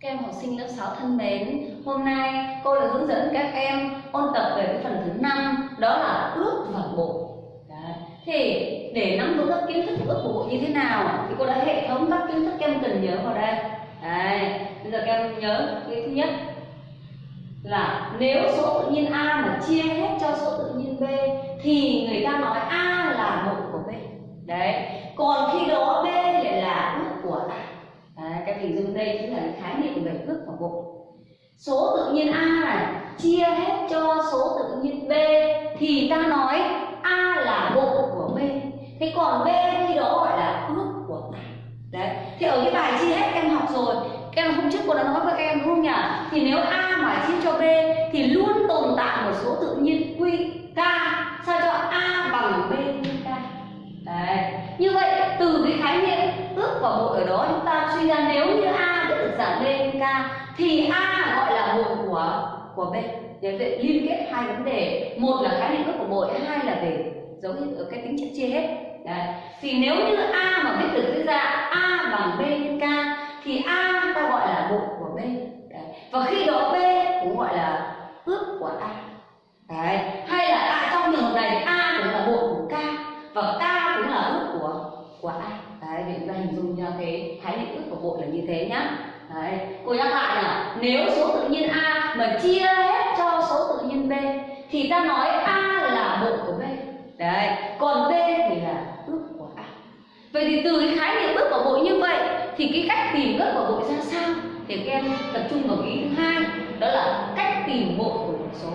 Các em học sinh lớp 6 thân mến, hôm nay cô đã hướng dẫn các em ôn tập về cái phần thứ năm đó là ước và bộ. Đấy. Thì để nắm vững các kiến thức của ước và bộ như thế nào thì cô đã hệ thống các kiến thức các em cần nhớ vào đây. Đấy. Bây giờ các em nhớ cái thứ nhất là nếu số tự nhiên A mà chia hết cho số tự nhiên B thì người ta nói A là bộ của B. Đấy. Còn khi đó B lại là ước của A Đấy, các hình dung đây chính là khái niệm về ước và bộ. Số tự nhiên a này chia hết cho số tự nhiên b thì ta nói a là bộ của b. Thế còn b thì đó gọi là ước của a đấy thì ở cái bài chia hết em học rồi các em hôm trước cô đã nói với các em đúng không nhỉ? Thì nếu a mà chia cho b thì luôn tồn tại một số tự nhiên quy k. Sao niệm ước và ở đó chúng ta suy ra nếu như a đã được giảm lên k thì a gọi là bội của của b. Để vậy liên kết hai vấn đề. Một là khái niệm gốc của bội, hai là về dấu hiệu ở cái tính chất chia hết. Đấy. thì nếu như a mà biết được dưới dạng thế nhá. Đấy, cô nhắc lại là nếu số tự nhiên a mà chia hết cho số tự nhiên b, thì ta nói a là bộ của b. Đấy, còn b thì là ước của a. Vậy thì từ cái khái niệm ước của bộ như vậy, thì cái cách tìm ước của bộ ra sao? Thì các em tập trung vào ý thứ hai, đó là cách tìm bộ của một số.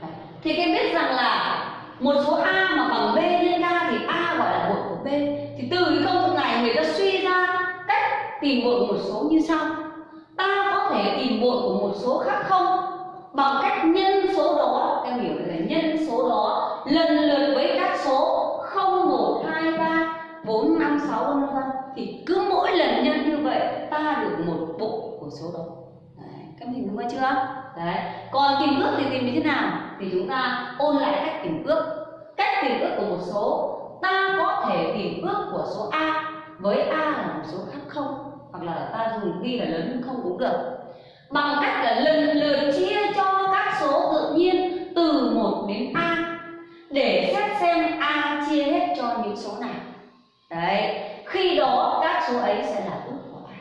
Đấy. thì các em biết rằng là một số a mà bằng b nhân ra thì a gọi là bộ của b. Thì từ cái công thức này người ta suy ra tìm muộn một số như sau. Ta có thể tìm muộn của một số khác không? Bằng cách nhân số đó em hiểu là nhân số đó lần lượt với các số 0, 1, 2, 3, 4, 5, 6 vân vân thì cứ mỗi lần nhân như vậy ta được một bộ của số đó. Đấy, các mình đúng chưa? Đấy. còn tìm ước thì tìm như thế nào? Thì chúng ta ôn lại cách tìm ước. Cách tìm ước của một số ta có thể tìm ước của số a với a là một số khác không? Hoặc là ta dùng ghi là lớn không cũng được. Bằng cách là lần lượt chia cho các số tự nhiên từ 1 đến a để xét xem a chia hết cho những số nào đấy, khi đó các số ấy sẽ là ước của a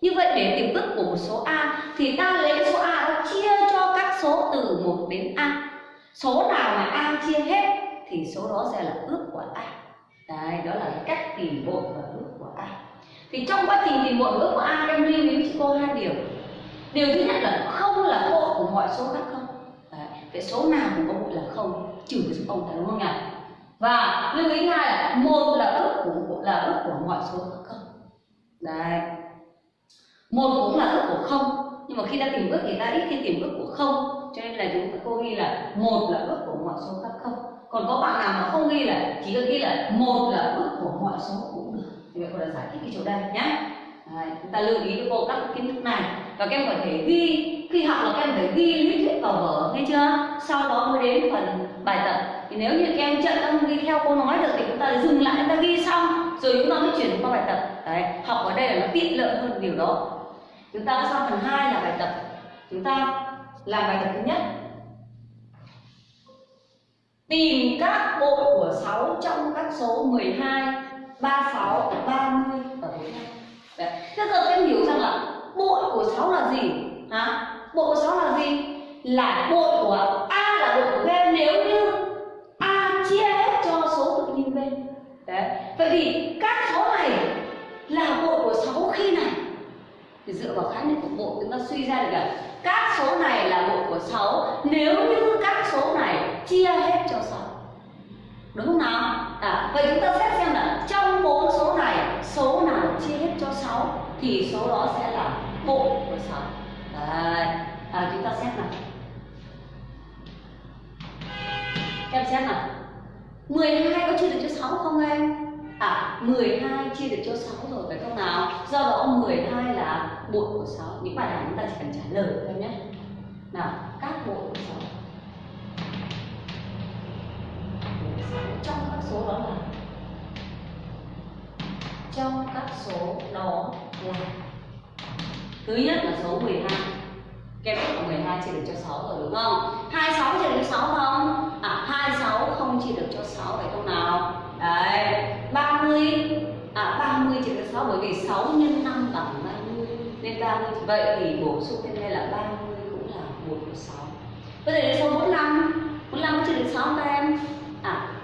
như vậy để tìm ước của một số a thì ta lấy số a đó chia cho các số từ 1 đến a. Số nào mà a chia hết thì số đó sẽ là ước của a. Đấy, đó là cách tìm bộ và ước của a thì trong quá trình tìm mọi và ước của a, em lưu ý cho cô hai điều. Điều thứ nhất là không là bộ của mọi số khác không? Đấy. vậy số nào cũng có bộ là không, trừ cái số không phải đúng không nhỉ? Và lưu ý hai là một là ước của, là ước của mọi số khác không? Đấy. Một cũng là ước của không, nhưng mà khi ta tìm ước thì ta ít khi tìm ước của không, cho nên là chúng ta cô ghi là một là ước của mọi số khác không. Còn có bạn nào mà không ghi là chỉ cần ghi là một là ước của mọi số của thì vậy cô đã giải thích cái chỗ đây nhé Đấy, chúng ta lưu ý cho cô các kiến thức này. Và các em có thể ghi khi học là các em phải ghi lý thuyết vào vở nghe chưa? Sau đó mới đến phần bài tập. Thì nếu như các em chậm không ghi theo cô nói được thì chúng ta dừng lại chúng ta ghi xong rồi chúng ta mới chuyển qua bài tập. Đấy học ở đây là nó tiện lợi hơn điều đó. Chúng ta sang phần 2 là bài tập. Chúng ta làm bài tập thứ nhất. Tìm các bộ của 6 trong các số 12 36 30 và 45 Đấy. Thế giờ các em hiểu rằng là bội của 6 là gì? Hả? Bội của 6 là gì? Là bội của A là bội của B nếu như A chia hết cho số tự nhiên B. Đấy. Vậy thì các số này là bội của 6 khi này thì dựa vào khái niệm của bộ chúng ta suy ra được là các số này là bộ của 6 nếu như các số này chia hết cho 6 đúng không nào à, vậy chúng ta xét xem là trong bốn số này số nào chia hết cho 6 thì số đó sẽ là bộ của 6 Đấy. À, chúng ta xét nào. Em xét nào. 12 có chia được cho 6 không em? À 12 chia được cho 6 rồi phải không nào? Do đó 12 là bộ của 6 Những bài này chúng ta chỉ cần trả lời thôi nhé. Nào các bộ của 6 Trong số đó là Trong các số đó là thứ nhất là số 12 Kem biết là 12 chia được cho 6 rồi, đúng không? 26 chia được cho 6 không? À 26 không chia được cho 6 phải không nào? Đấy 30 À 30 chia được cho 6 bởi vì 6 nhân 5 bằng 30 Nên 30 Vậy thì bổ sung thêm đây là 30 cũng là 1 của 6 Bây giờ đến số 45 45 chia được 6 các em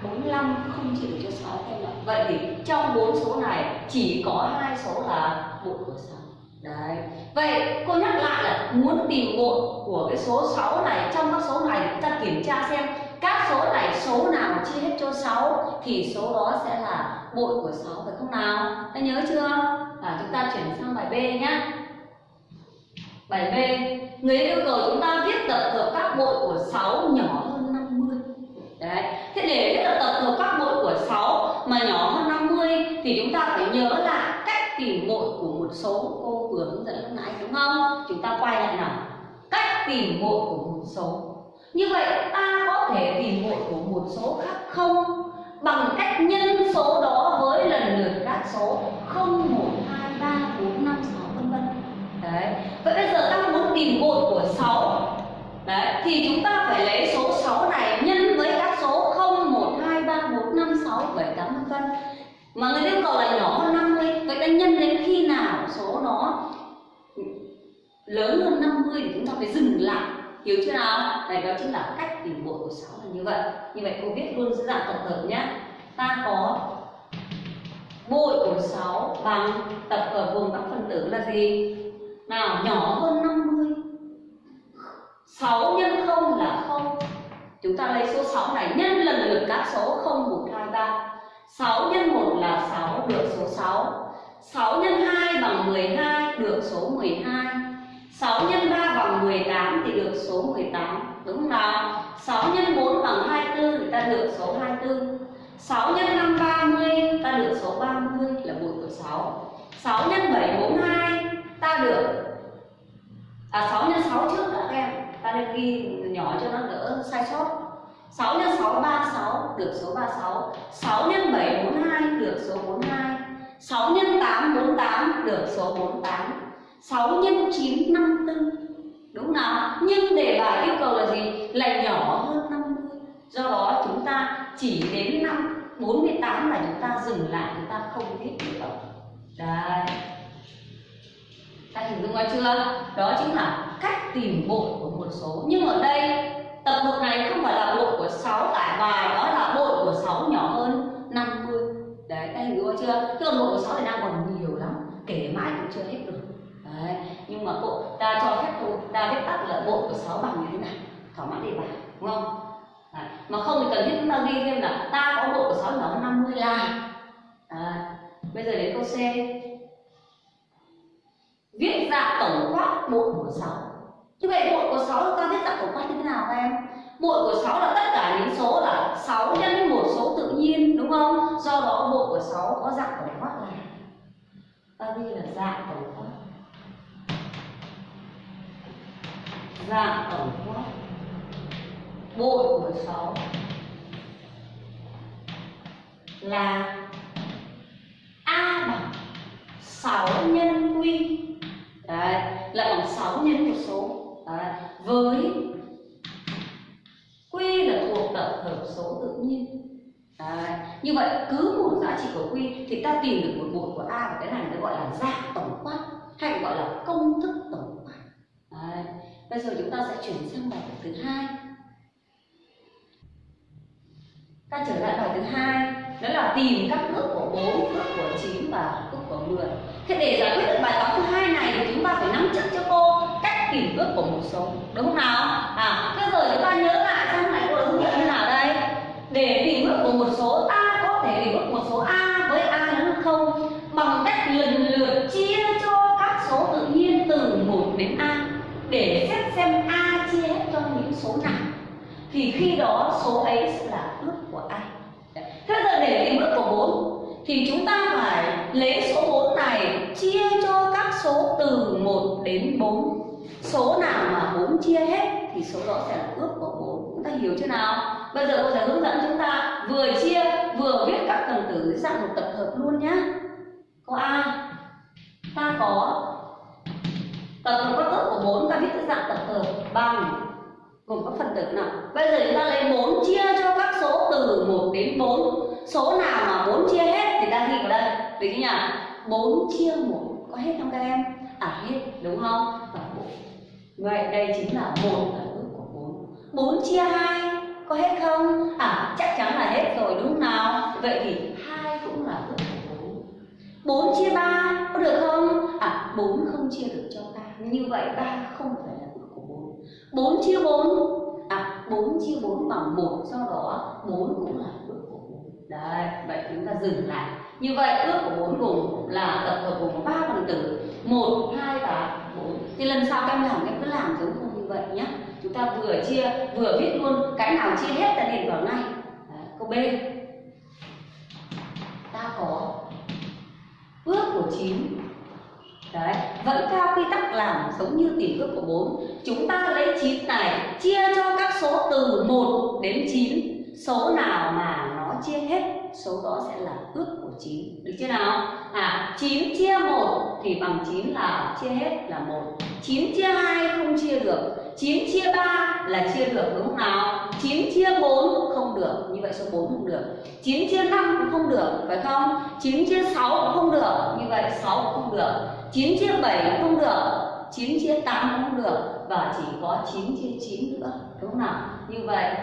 45 không chịu cho 6 các em Vậy thì trong bốn số này chỉ có hai số là 1 của 6 Đấy. Vậy cô nhắc lại là muốn tìm bội của cái số 6 này trong các số này chúng ta kiểm tra xem các số này số nào chia hết cho 6 thì số đó sẽ là bội của 6 phải không nào? Ta nhớ chưa? À, chúng ta chuyển sang bài B nhé. Bài B, người yêu cầu chúng ta viết tập hợp các bội của 6 nhỏ hơn 50. Đấy. Thế để viết tập hợp các bội của 6 mà nhỏ hơn 50 thì chúng ta phải nhớ là cách tìm bội của một số cô vừa hướng dẫn lúc nãy đúng không? Chúng ta quay lại nào. Cách tìm bội của một số. Như vậy ta có thể tìm bội của một số khác không? Bằng cách nhân số đó với lần lượt các số 0, 1, 2, 3, 4, 5, 6 vân vân. Đấy. Vậy bây giờ ta muốn tìm bội của 6 Đấy, thì chúng ta phải lấy số 6 này nhân với các số 0, 1, 2, 3, 4, 5, 6, 7, 8 vân vân. Mà người yêu cầu là nhỏ hơn 50, vậy ta nhân đến khi nào số nó lớn hơn 50 thì chúng ta phải dừng lại. Hiểu chưa nào? Này đó chính là cách tìm bội của 6 là như vậy. Như vậy cô viết luôn dưới dạng tổng hợp nhé. Ta có bội của 6 bằng tập hợp gồm các phần tử là gì? Nào, nhỏ hơn 50 6 nhân 0 là 0 Chúng ta lấy số 6 này nhân lần lượt các số 0, 1, 6 nhân 1 là 6 được số 6 6 nhân 2 bằng 12 được số 12 6 nhân 3 bằng 18 thì được số 18 Đúng không nào? 6 nhân 4 bằng 24 thì ta được số 24 6 nhân 5 30 ta được số 30 là bội của 6 6 nhân 7 42 ta được À 6 nhân 6 trước đã các em. Ta nên ghi nhỏ cho nó đỡ sai sót. 6 x 6 36 được số 36 6 x 7 42 được số 42 6 x 8 48 được số 48 6 x 9 54 Đúng nào? Nhưng đề bài yêu cầu là gì? Là nhỏ hơn 50 Do đó chúng ta chỉ đến năm 48 là chúng ta dừng lại, Chúng ta không viết nữa Đấy Ta hình dung ra chưa? Đó chính là cách tìm bội của một số Nhưng ở đây tập hợp này không phải là bộ của 6 tại bài, đó là bộ của 6 nhỏ hơn 50 đấy, các hình dung chưa? Tức là bộ của 6 thì đang còn nhiều lắm, kể mãi cũng chưa hết được đấy, nhưng mà bộ, ta cho phép cô ta viết tắt là bộ của 6 bằng như thế này. Thỏa mãn đề bài đúng không? Đấy. mà không thì cần thiết chúng ta ghi thêm là ta có bộ của 6 nhỏ hơn 50 là. Đấy. bây giờ đến câu C. Viết dạng tổng quát bộ của 6 như vậy bội của 6 chúng ta biết dạng tổng quát như thế nào các em? Bội của 6 là tất cả những số là 6 nhân với một số tự nhiên đúng không? Do đó bội của 6 có dạng tổng quát là ta ghi là dạng tổng quát. Dạng tổng quát. Bội của 6 là a bằng 6 nhân quy. Đấy, là bằng 6 nhân một số. Đấy. với quy là thuộc tập hợp số tự nhiên Đấy. như vậy cứ một giá trị của quy thì ta tìm được một một của a và cái này nó gọi là dạng tổng quát hay gọi là công thức tổng quát Đấy. bây giờ chúng ta sẽ chuyển sang bài thứ hai ta trở lại bài thứ hai đó là tìm các bước của 4, bước của 9 và bước của 10 thế để giải quyết được bài toán thứ hai này thì chúng ta phải nắm chắc cho cô kỷ tìm ước của một số, đúng không nào? À bây giờ chúng ta nhớ lại xem này cô hướng dẫn như nào đây? Để tìm ước của một số ta có thể tìm ước một số a với a lớn hơn không bằng cách lần lượt chia cho các số tự nhiên từ 1 đến a để xét xem a chia hết cho những số nào. Thì khi đó số ấy sẽ là ước của a. Thế giờ để tìm ước của 4 thì chúng ta phải lấy số 4 này chia cho các số từ 1 đến 4 số nào mà 4 chia hết thì số đó sẽ là ước của 4 chúng ta hiểu chưa nào? Bây giờ cô sẽ hướng dẫn chúng ta vừa chia, vừa viết các phần tử dạng một tập hợp luôn nhá. Câu A ta có. Tập hợp các ước của 4 ta viết dạng tập hợp bằng gồm các phần tử nào? Bây giờ chúng ta lấy 4 chia cho các số từ 1 đến 4 số nào mà 4 chia hết thì ta ghi vào đây. Được chưa nhỉ? 4 chia 1 có hết không các em? Ả hết, đúng không? Và vậy đây chính là một là ước của bốn. Bốn chia hai, có hết không? À chắc chắn là hết rồi, đúng không nào? Vậy thì hai cũng là ước của bốn. Bốn chia ba, có được không? À bốn không chia được cho ba như vậy ba không phải là ước của bốn. Bốn chia bốn. À bốn chia bốn bằng một. Do đó, bốn cũng là ước của bốn. Đấy vậy chúng ta dừng lại như vậy ước của 4 gồm là tập hợp gồm 3 phần tử. 1 2 và 4 thì lần sau các em làm em cứ làm giống không như vậy nhé. Chúng ta vừa chia vừa viết luôn cái nào chia hết ta điền vào ngay. Đấy, câu B. Ta có ước của 9 Đấy, vẫn theo quy tắc làm giống như tìm ước của 4 Chúng ta lấy 9 này chia cho các số từ 1 đến 9 Số nào mà nó chia hết, số đó sẽ là ước của 9 Được chưa nào? À, 9 chia 1 thì bằng 9 là chia hết là 1 9 chia 2 không chia được 9 chia 3 là chia được đúng không nào? 9 chia 4 không được, như vậy số 4 không được 9 chia 5 cũng không được, phải không? 9 chia 6 cũng không được, như vậy 6 cũng không được 9 chia 7 cũng không được 9 chia 8 cũng không được Và chỉ có 9 chia 9 nữa Đúng không nào? Như vậy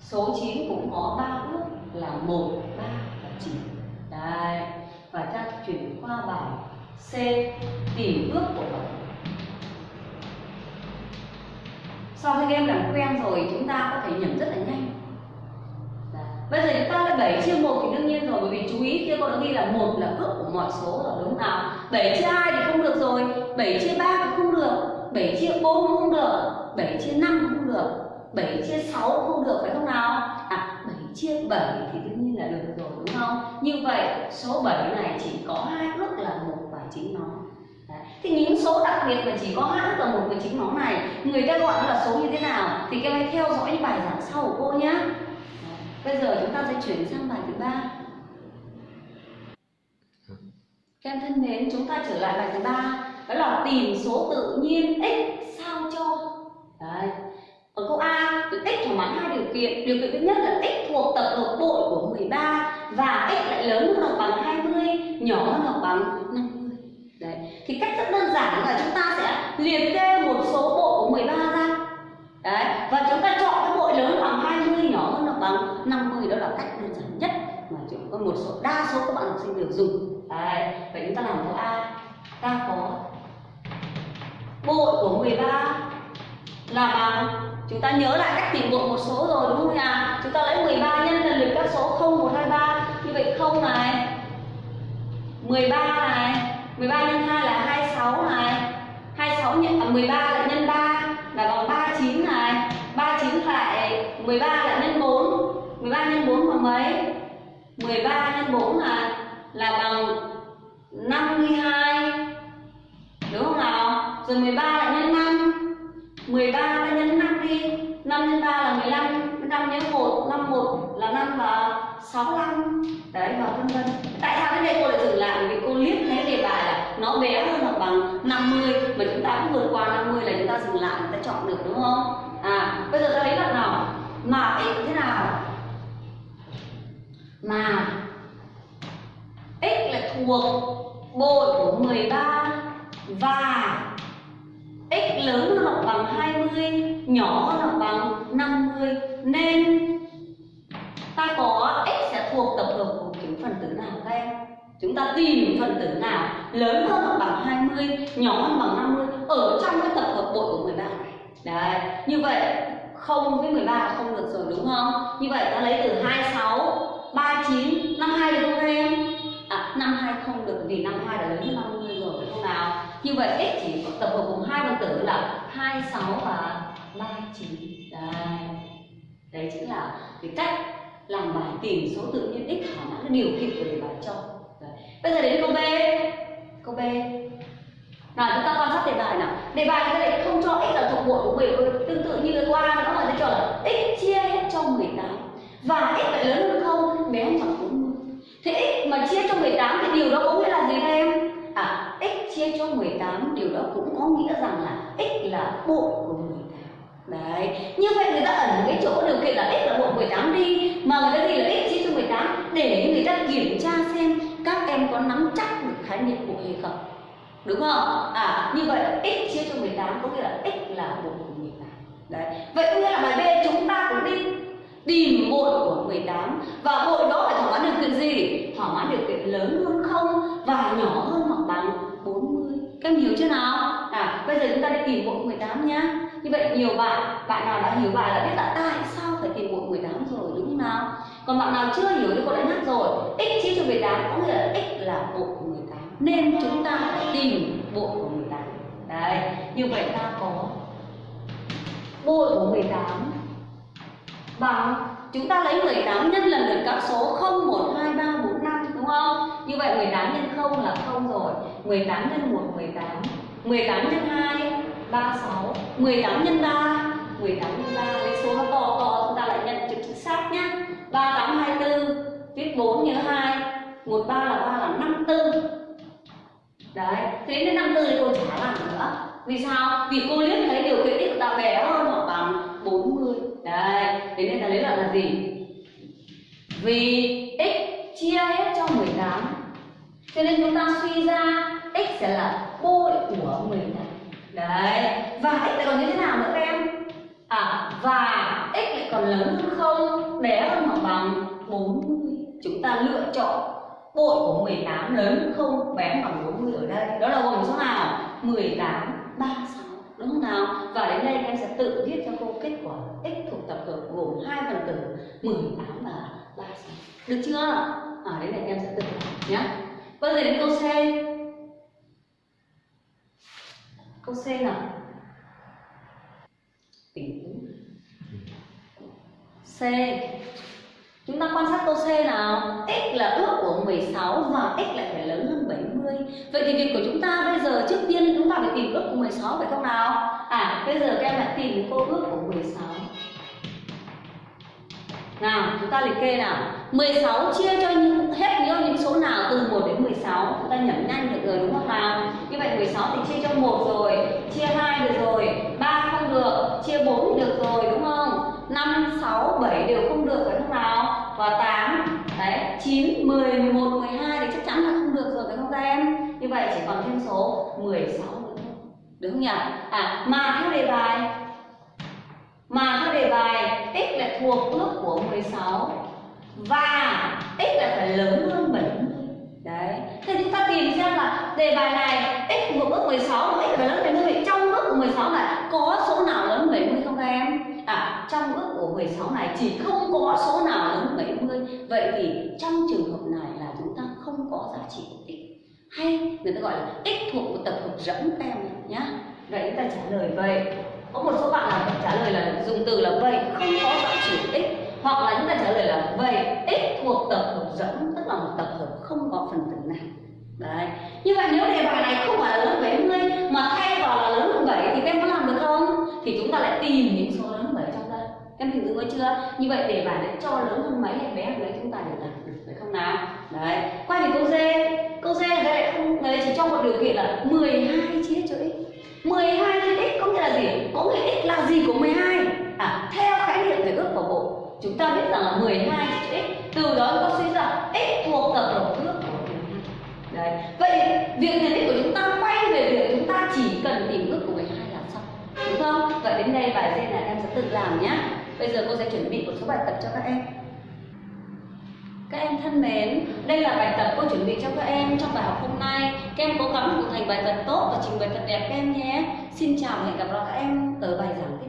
Số 9 cũng có 3 bước là 1, 3 và 9 đây Và ta chuyển qua bài C Tìm ước của 7 Sau khi em làm quen rồi, chúng ta có thể nhẩm rất là nhanh. Đấy. Bây giờ chúng ta là 7 chia 1 thì đương nhiên rồi, bởi vì chú ý kia con đã ghi là một là ước của mọi số rồi, đúng không nào? 7 chia 2 thì không được rồi 7 chia 3 thì không được 7 chia 4 cũng không được 7 chia 5 cũng không được 7 chia 6 cũng không được, phải không nào? À 7 chia 7 thì đương nhiên là được rồi đúng không như vậy số 7 này chỉ có hai ước là một và chính nó Đấy. Thì những số đặc biệt mà chỉ có hai ước là một và chính nó này người ta gọi nó là số như thế nào thì các em hãy theo dõi những bài giảng sau của cô nhé Bây giờ chúng ta sẽ chuyển sang bài thứ ba. Các em thân mến, chúng ta trở lại bài thứ ba, đó là tìm số tự nhiên x sao cho. Đấy. Ở câu A, x thỏa mãn hai điều kiện. Điều kiện thứ nhất là x thuộc tập hợp bội của 13 và x lại lớn hơn hoặc bằng 20, nhỏ hơn hoặc bằng 50. Đấy. Thì cách rất đơn giản là chúng ta sẽ liệt kê một số bội của 13 ra. Đấy. Và chúng ta chọn cái bội lớn bằng 20, nhỏ hơn hoặc bằng 50 đó là cách đơn giản nhất mà chúng có một số đa số các bạn học sinh đều dùng. Đấy. Vậy chúng ta làm câu A. Ta có bội của 13 là bằng chúng ta nhớ lại cách tìm bội một số rồi đúng không nhỉ? Chúng ta lấy 13 nhân lần lượt các số 0, 1, 2, 3 Như vậy 0 này. 13 này. 13 nhân 2 là 26 này. 26 nhân, à, 13 là nhân 3 là bằng 39 này. 39 lại 13 là nhân 4 13 nhân 4 bằng mấy? 13 nhân 4 là là bằng 52 đúng không nào? Rồi 13 là nhân 5 13 ta nhân 5 đi. 5 nhân 3 là 15 5 nhân 1 5 1 là 5 và 65 đấy, và vân vân. Tại sao cái đây cô lại dừng lại vì cô liếc thấy đề bài là nó bé hơn hoặc bằng 50 mà chúng ta cũng vượt qua 50 là chúng ta dừng lại, chúng ta chọn được, đúng không? À bây giờ ta lấy đoạn nào? Mà x thế nào? Mà, x là thuộc bội của 13 và lớn hơn hoặc bằng 20 nhỏ hơn hoặc bằng 50 nên ta có x sẽ thuộc tập hợp của những phần tử nào các em? Chúng ta tìm phần tử nào lớn hơn hoặc bằng 20 nhỏ hơn bằng 50 ở trong cái tập hợp bội của 13 này? Đấy, như vậy không với 13 là không được rồi, đúng không? Như vậy ta lấy từ 26 39 52 được không em? À 52 không được vì 52 đã lớn hơn 50 rồi, phải không nào? Như vậy x chỉ tập hợp cùng hai phần tử là 26 và 39 đây đấy. Chính là cái cách làm bài tìm số tự nhiên x thỏa mãn điều kiện của đề bài cho. Đấy. bây giờ đến câu b. Câu b. Nào, chúng ta quan sát đề bài nào. Đề bài chúng ta lại không cho x là thuộc bội của 10 tương tự như cái qua đó là nó cho là x chia hết cho 18 và x phải lớn hơn không? Bé hơn bằng 40 thế x mà chia cho 18 thì điều đó có nghĩa là gì? Chia cho 18 điều đó cũng có nghĩa rằng là x là bội của 18 Đấy, như vậy người ta ẩn cái chỗ điều kiện là x là bội 18 đi Mà người ta ghi là x chia cho 18 Để người ta kiểm tra xem các em có nắm chắc được khái niệm bội hay không Đúng không? À, như vậy x chia cho 18 có nghĩa là x là bội của 18 Đấy, vậy có nghĩa là bài B chúng ta cũng đi tìm bội của 18 Và bội đó phải thỏa mãn điều kiện gì? Thỏa mãn điều kiện lớn hơn không và nhỏ hơn hoặc bằng 40 Các em hiểu chưa nào? À, bây giờ chúng ta đi tìm bộ 18 nhá. Như vậy nhiều bạn bạn nào đã hiểu bài đã biết là tại sao phải tìm bộ 18 rồi đúng không nào? Còn bạn nào chưa hiểu thì cô đã nhắc rồi. X chia cho 18 có nghĩa là x là bộ 18 nên chúng ta phải tìm bộ của 18 đấy như vậy ta có bộ của 18 bằng chúng ta lấy 18 nhân lần lượt các số 0 1 2 3 4 đúng không? Như vậy 18 nhân 0 là 0 rồi. 18 nhân 1 18 18 nhân 2 36 18 nhân 3 18 nhân 3 với số nó to to, chúng ta lại nhận chữ chính xác nhá. 38 24 viết 4 nhớ 2 13 là 3 là 54 đấy, thế đến 54 thì cô chả làm nữa. Vì sao? Vì cô liếc thấy điều kiện x của ta bé hơn hoặc bằng 40 đấy, thế nên ta lấy lại là gì? Vì x chia hết cho 18 cho nên chúng ta suy ra x sẽ là bội của 18 đấy, và x lại còn như thế nào nữa các em? À và x lại còn lớn hơn không? Bé hơn hoặc bằng 40 chúng ta lựa chọn bội của 18 lớn hơn không? Bé bằng 40 ở đây. Đó là gồm số nào? 18 36 đúng không nào? Và đến đây em sẽ tự viết cho cô kết quả x thuộc tập hợp gồm hai phần tử 18 và 36 được chưa? À đấy là em sẽ tự làm nhé bây giờ đến câu C. Câu C nào tỉnh C. Chúng ta quan sát câu C nào? X là ước của 16 và X lại phải lớn hơn 70 Vậy thì việc của chúng ta bây giờ trước tiên chúng ta phải tìm ước của 16 phải không nào? À bây giờ các em lại tìm cô ước của 16 nào, chúng ta liệt kê nào. 16 chia cho những hết những, những số nào từ 1 đến 16 Chúng ta nhẩm nhanh được rồi đúng không nào? Như vậy 16 thì chia cho 1 rồi Chia 2 được rồi 3 không được Chia 4 được rồi đúng không? 5, 6, 7 đều không được phải không nào? Và 8 Đấy, 9, 10, 11, 12 thì chắc chắn là không được rồi phải không các em? Như vậy chỉ còn thêm số 16 nữa thôi. Đúng không nhỉ? À mà theo đề bài mà theo đề bài, tích là thuộc ước của 16 và tích là phải lớn hơn 70 đấy. Thì chúng ta tìm xem là đề bài này x thuộc ước 16 và x phải lớn 70 trong ước của 16 này, có số nào lớn 70 không các em? À trong ước của 16 này chỉ không có số nào lớn 70 vậy thì trong trường hợp này là chúng ta không có giá trị của tích. Hay người ta gọi là tích thuộc của tập hợp rỗng các em nhé vậy chúng ta trả lời vậy có một số bạn là trả lời là dùng từ là vậy, không có dẫn chỉ x, hoặc là chúng ta trả lời là vậy, x thuộc tập hợp dẫn, tức là một tập hợp không có phần tử nào. Đấy. Như vậy nếu đề bài này không phải là lớn 70 mà thay vào là lớn hơn 7 thì các em có làm được không? Thì chúng ta lại tìm những số lớn hơn 7 trong đây. Em hình dung chưa? Như vậy đề bài đã cho lớn hơn mấy hay bé hơn mấy chúng ta đều làm được phải không nào? Đấy. Quay về câu D. Câu D đấy lại không đấy chỉ cho một điều kiện là 12 chia cho x. 12 chia x có nghĩa là gì? Có nghĩa x là gì của 12? À, theo khái niệm về ước của bộ chúng ta biết rằng là 12 chữ x từ đó chúng ta suy ra x thuộc tập hợp ước của 12 đấy vậy việc nhận định của chúng ta quay về việc chúng ta chỉ cần tìm ước của 12 là xong đúng không vậy đến đây bài D là em sẽ tự làm nhé bây giờ cô sẽ chuẩn bị một số bài tập cho các em các em thân mến, đây là bài tập cô chuẩn bị cho các em trong bài học hôm nay. Các em cố gắng hoàn thành bài tập tốt và trình bày thật đẹp các em nhé. Xin chào và hẹn gặp lại các em ở bài giảng tiếp.